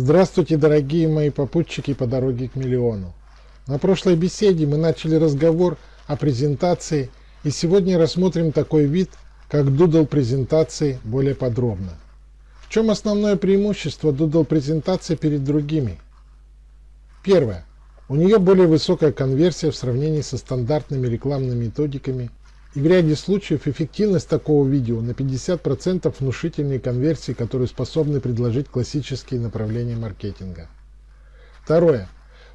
Здравствуйте, дорогие мои попутчики по дороге к миллиону. На прошлой беседе мы начали разговор о презентации и сегодня рассмотрим такой вид, как Doodle презентации более подробно. В чем основное преимущество Doodle презентации перед другими? Первое. У нее более высокая конверсия в сравнении со стандартными рекламными методиками и в ряде случаев эффективность такого видео на 50% внушительнее конверсии, которые способны предложить классические направления маркетинга. Второе.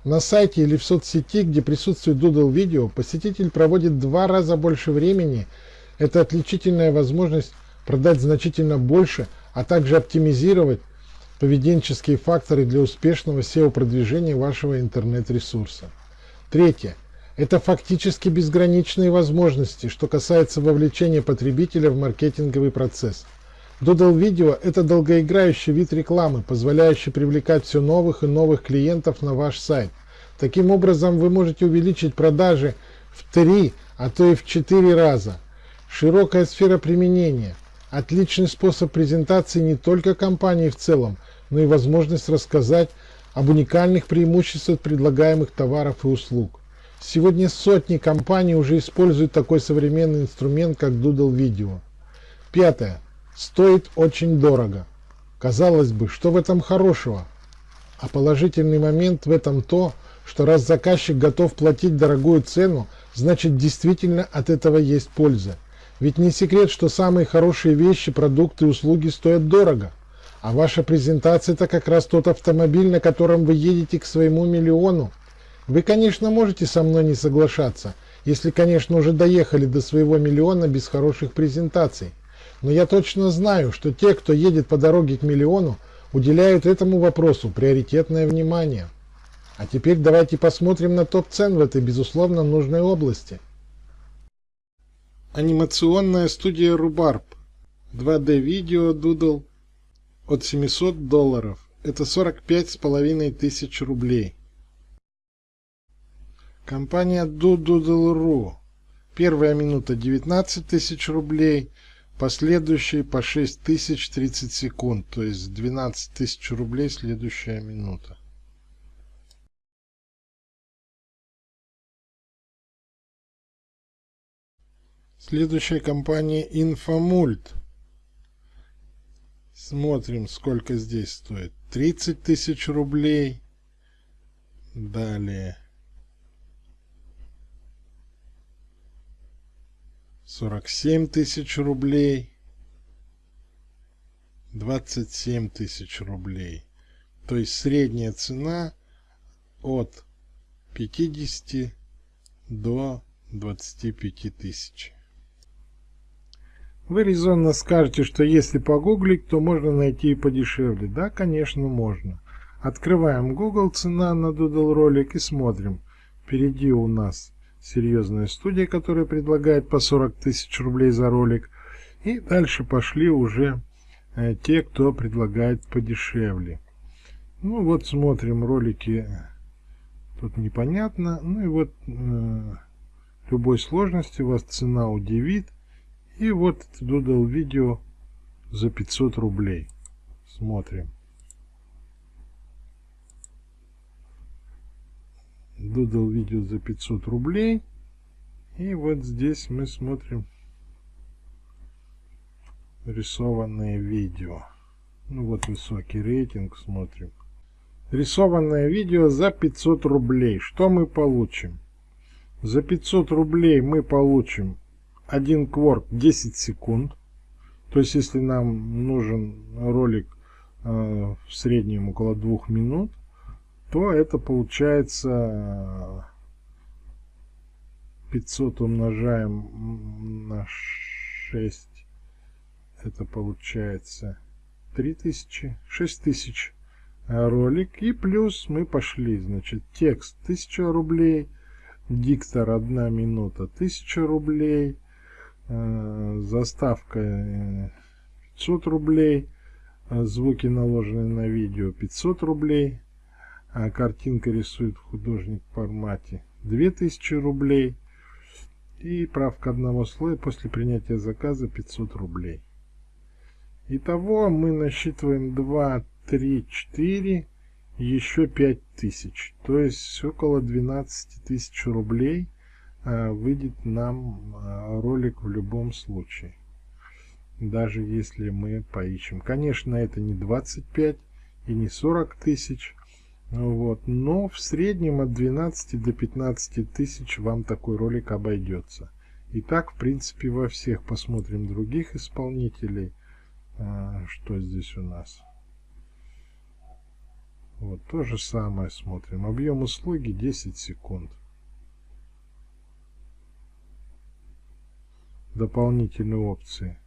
На сайте или в соцсети, где присутствует Doodle видео, посетитель проводит два раза больше времени. Это отличительная возможность продать значительно больше, а также оптимизировать поведенческие факторы для успешного SEO-продвижения вашего интернет-ресурса. Третье. Это фактически безграничные возможности, что касается вовлечения потребителя в маркетинговый процесс. Doodle Video – это долгоиграющий вид рекламы, позволяющий привлекать все новых и новых клиентов на ваш сайт. Таким образом, вы можете увеличить продажи в 3, а то и в 4 раза. Широкая сфера применения. Отличный способ презентации не только компании в целом, но и возможность рассказать об уникальных преимуществах предлагаемых товаров и услуг. Сегодня сотни компаний уже используют такой современный инструмент, как Doodle Video. Пятое. Стоит очень дорого. Казалось бы, что в этом хорошего? А положительный момент в этом то, что раз заказчик готов платить дорогую цену, значит действительно от этого есть польза. Ведь не секрет, что самые хорошие вещи, продукты и услуги стоят дорого. А ваша презентация это как раз тот автомобиль, на котором вы едете к своему миллиону. Вы, конечно, можете со мной не соглашаться, если, конечно, уже доехали до своего миллиона без хороших презентаций. Но я точно знаю, что те, кто едет по дороге к миллиону, уделяют этому вопросу приоритетное внимание. А теперь давайте посмотрим на топ-цен в этой, безусловно, нужной области. Анимационная студия Rhubarb. 2D видео Doodle от 700 долларов. Это 45 с половиной тысяч рублей. Компания Doodle.ru. Первая минута 19 тысяч рублей, последующие по 6 тысяч 30 секунд, то есть 12 тысяч рублей следующая минута. Следующая компания Infomult. Смотрим, сколько здесь стоит. 30 тысяч рублей. Далее. 47 тысяч рублей. 27 тысяч рублей. То есть средняя цена от 50 до 25 тысяч. Вы резонно скажете, что если погуглить, то можно найти и подешевле. Да, конечно, можно. Открываем Google, цена на Doodle ролик и смотрим. Впереди у нас серьезная студия, которая предлагает по 40 тысяч рублей за ролик. И дальше пошли уже э, те, кто предлагает подешевле. Ну вот смотрим ролики, тут непонятно. Ну и вот э, любой сложности вас цена удивит. И вот Doodle видео за 500 рублей. Смотрим. Doodle видео за 500 рублей. И вот здесь мы смотрим рисованное видео. Ну вот высокий рейтинг смотрим. Рисованное видео за 500 рублей. Что мы получим? За 500 рублей мы получим один кворк 10 секунд. То есть, если нам нужен ролик э, в среднем около двух минут, то это получается 500 умножаем на 6. Это получается 3000, 6000 ролик. И плюс мы пошли, значит, текст 1000 рублей, диктор 1 минута 1000 рублей, Э, заставка 500 рублей, э, звуки наложены на видео 500 рублей, а картинка рисует художник в формате 2000 рублей и правка одного слоя после принятия заказа 500 рублей. Итого мы насчитываем 2, 3, 4, еще 5000. То есть около 12 тысяч рублей э, выйдет нам э, ролик в любом случае. Даже если мы поищем. Конечно, это не 25 и не 40 тысяч. Вот, но в среднем от 12 до 15 тысяч вам такой ролик обойдется. И так, в принципе, во всех посмотрим других исполнителей. А, что здесь у нас? Вот то же самое смотрим. Объем услуги 10 секунд. Дополнительные опции.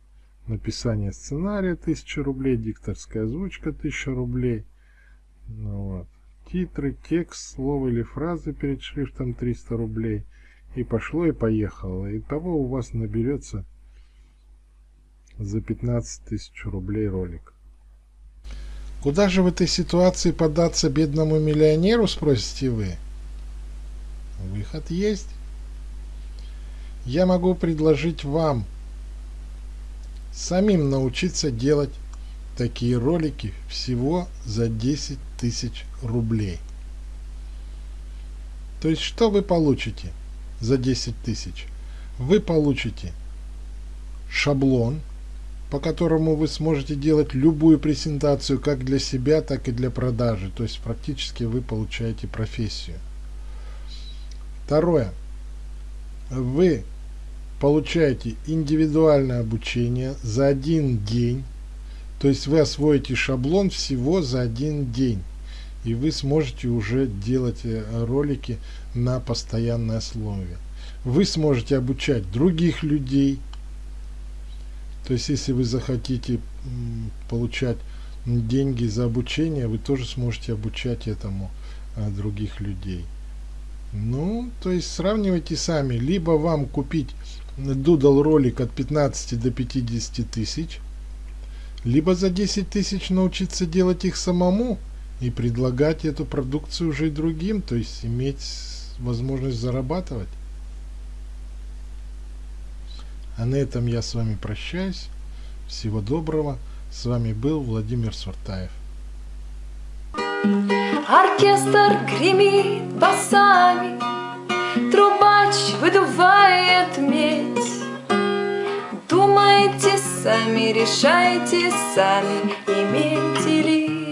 Написание сценария 1000 рублей, дикторская озвучка 1000 рублей. Ну, вот. Титры, текст, слово или фразы перед шрифтом 300 рублей. И пошло и поехало. И того у вас наберется за 15 тысяч рублей ролик. Куда же в этой ситуации податься бедному миллионеру, спросите вы? Выход есть. Я могу предложить вам самим научиться делать такие ролики всего за 10 тысяч рублей. То есть что вы получите за 10 тысяч? Вы получите шаблон, по которому вы сможете делать любую презентацию как для себя, так и для продажи. То есть практически вы получаете профессию. Второе. Вы получаете индивидуальное обучение за один день. То есть вы освоите шаблон всего за один день. И вы сможете уже делать э, ролики на постоянной основе. Вы сможете обучать других людей то есть, если вы захотите получать деньги за обучение, вы тоже сможете обучать этому а, других людей. Ну, то есть сравнивайте сами. Либо вам купить Doodle ролик от 15 до 50 тысяч, либо за 10 тысяч научиться делать их самому и предлагать эту продукцию уже и другим, то есть иметь возможность зарабатывать. А на этом я с вами прощаюсь. Всего доброго. С вами был Владимир Суртаев. Оркестр гремит басами, Трубач выдувает медь. Сами, решайте сами, Иметь или